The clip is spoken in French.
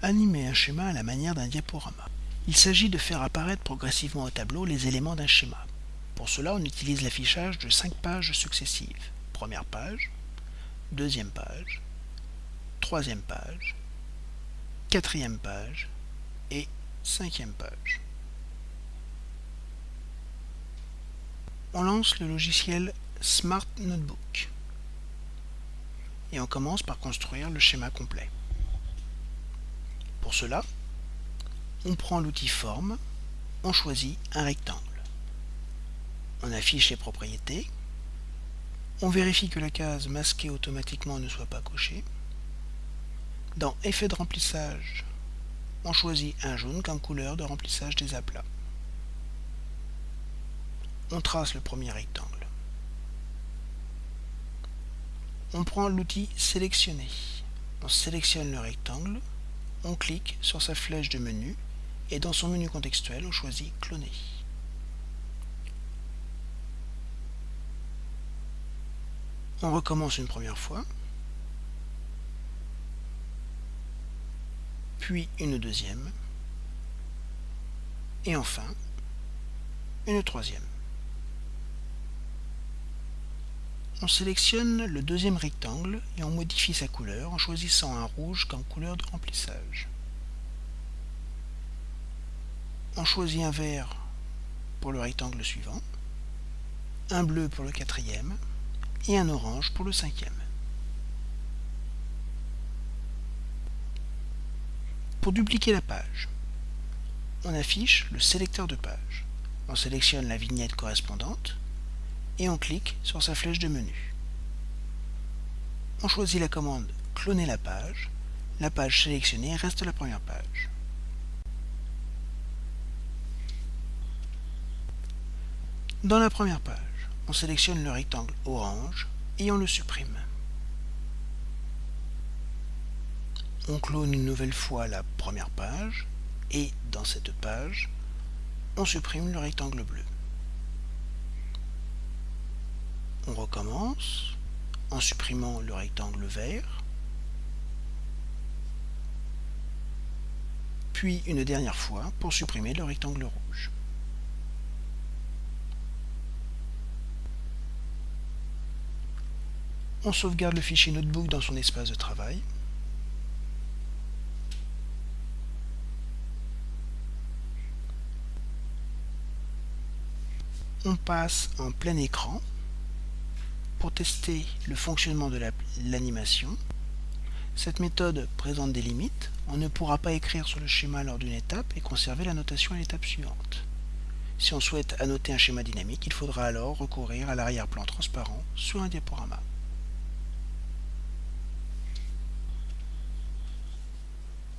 Animer un schéma à la manière d'un diaporama. Il s'agit de faire apparaître progressivement au tableau les éléments d'un schéma. Pour cela, on utilise l'affichage de 5 pages successives. Première page, deuxième page, troisième page, quatrième page et cinquième page. On lance le logiciel Smart Notebook et on commence par construire le schéma complet. Pour cela, on prend l'outil Forme, on choisit un rectangle. On affiche les propriétés, on vérifie que la case masquée automatiquement ne soit pas cochée. Dans Effet de remplissage, on choisit un jaune comme couleur de remplissage des aplats. On trace le premier rectangle. On prend l'outil Sélectionner. On sélectionne le rectangle, on clique sur sa flèche de menu et dans son menu contextuel, on choisit Cloner. On recommence une première fois, puis une deuxième, et enfin une troisième. On sélectionne le deuxième rectangle et on modifie sa couleur en choisissant un rouge comme couleur de remplissage. On choisit un vert pour le rectangle suivant, un bleu pour le quatrième et un orange pour le cinquième. Pour dupliquer la page, on affiche le sélecteur de page. On sélectionne la vignette correspondante et on clique sur sa flèche de menu. On choisit la commande cloner la page. La page sélectionnée reste la première page. Dans la première page, on sélectionne le rectangle orange et on le supprime. On clone une nouvelle fois la première page et dans cette page, on supprime le rectangle bleu. On recommence en supprimant le rectangle vert, puis une dernière fois pour supprimer le rectangle rouge. On sauvegarde le fichier Notebook dans son espace de travail. On passe en plein écran pour tester le fonctionnement de l'animation. Cette méthode présente des limites. On ne pourra pas écrire sur le schéma lors d'une étape et conserver la notation à l'étape suivante. Si on souhaite annoter un schéma dynamique, il faudra alors recourir à l'arrière-plan transparent sur un diaporama.